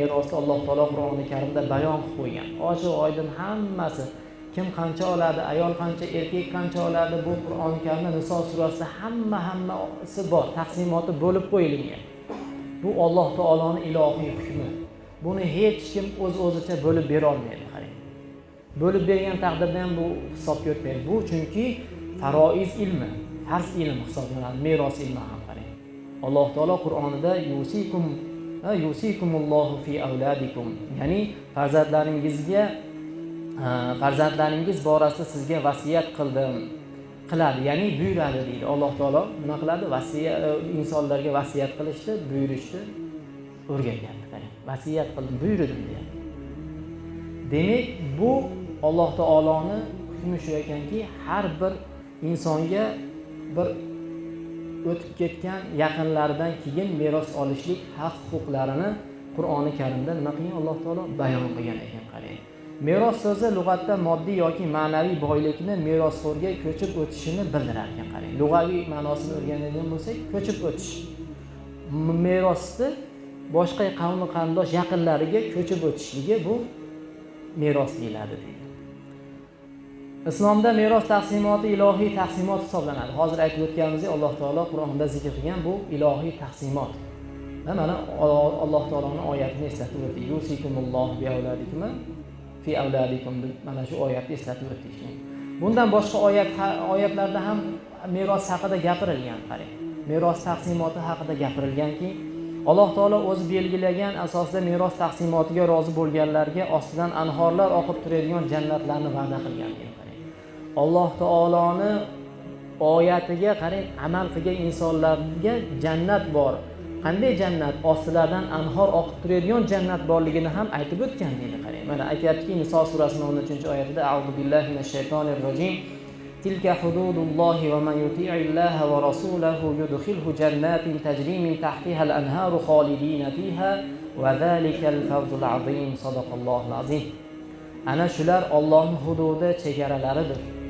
merosni alloh taolo qur'oni karimda bayon qilib qo'ygan. Ochiq oydin hammasi kim qancha oladi ayol qancha erkak qancha oladi bu qur'oni karimda niso surasida hamma hammasi bor taqsimoti bo'lib qo'yilgan. Bu alloh taoloni ilohiy hukmi. Buni hech kim o'z öz o'zicha bo'lib berolmaydi qarang. Bo'lib bergan taqdirda ham bu hisobga o'tmaydi bu chunki faroiz ilmi farz ilm hisoblanadi meros ilmi ham qarang. Alloh taolo qur'onida yusikum yusikumullohu fi avladikum. Ya'ni farzandlaringizga farzandlaringiz borasida sizga vasiyat qildim qiladi ya'ni buyuradi deydi. Alloh taolo nima qiladi? Vasiya e, insonlarga vasiyat qilishni buyurishni o'rgangan vasiyat qildim buyurdim deyapti demak bu alloh taoloni hukmi shu ekanki har bir insonga bir o'tib ketgan yaqinlaridan keyin meros olishlik haq huquqlarini qur'oni karimda nima qilgan? Alloh taolo bayon qilgan ekan qarang. Meros so'zi lug'atda moddiy yoki ma'naviy boylikni merosxo'rga ko'chib o'tishini bildirar ekan qarang. Lug'aviy ma'nosini o'rganadigan bo'lsak ko'chib o'tish. Merosni boshqa qavmi qarindosh yaqinlariga ko'chib o'tishligi bu meros deyiladi deydi. Islomda meros taqsimoti ilohiy taqsimot hisoblanadi. Hozir aytib o'tganimizdek alloh taolo qur'onda zikr qilgan bu ilohiy taqsimot. Mana alloh taoloni oyatini eslatib o'tdik. Yusikumulloh bi avladikum fi avladikum. Mana shu oyatni eslatib o'tdik. Bundan boshqa oyat oyatlarda ham meros haqida gapirilgan qarang. Meros taqsimoti haqida gapirilganki alloh taolo o'zi belgilagan asosda meros taqsimotiga rozi bo'lganlarga ostidan anhorlar oqib turadigan jannatlarni va'da qilgan. Alloh taoloni oyatiga qarang amal qilgan insonlarga jannat bor. Qanday jannat? Ostilaridan anhor oqib turadigan jannat borligini ham aytib o'tgan deydi qarang. Mana aytyaptiki niso surasini o'n uchinchi oyatida audu billahi minash shaytonir rojim. تلك حدود الله ومن يطيع الله ورسوله يدخله جنات تجري من تحتها الأنهار خالدين فيها وذلك الفوز العظيم صدق الله العظيم أنا شلر الله حدود hududi chegaralaridir.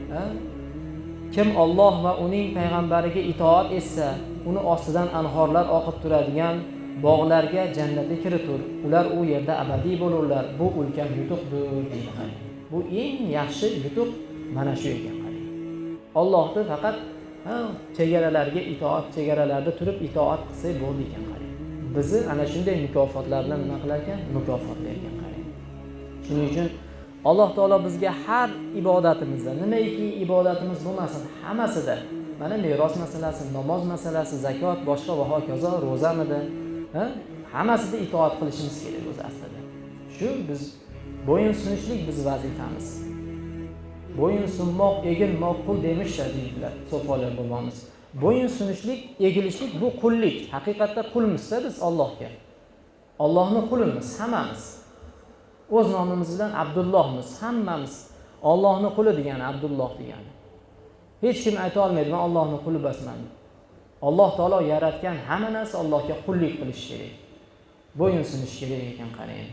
Kim Alloh va uning payg'ambariga itoat etsa uni ostidan anhorlar oqib turadigan bog'larga jannatga kiritur. Ular u yerda abadiy bo'lurlar. Bu ulkan yutuqdir deydi bu eng yaxshi yutuq mana shu ekan Allohni faqat chegaralarga itoat chegaralarda turib itoat qilsak bo'ldi ekan qarang. Bizni ana shunday mukofotlar bilan nima qilar ekan mukofotlar ekan qarang. Shuning uchun alloh taolo bizga har ibodatimizda nimaiki ibodatimiz bo'lmasin hammasida mana meros masalasi namoz masalasi zakot boshqa va hokazo ro'zamidi hammasida itoat qilishimiz kerak o'zi aslida. Shu biz bo'yin sunishlik biz vazifamiz. Bo'yin sunmoq egilmoq qul demishlar deydilar so'folar bobomiz. Bo'yin sunishlik egilishlik bu qullik. Haqiqatda qulmizda biz ollohga ollohni qulimiz hammamiz. O'z nomimiz bilan abdullohmiz hammamiz ollohni quli degani abdulloh degani. Hech kim ayta olmaydi man ollohni quli emasman alloh taolo yaratgan hamma narsa allohga qullik qilish kerak. Bo'yinsunish kerak ekan qarang.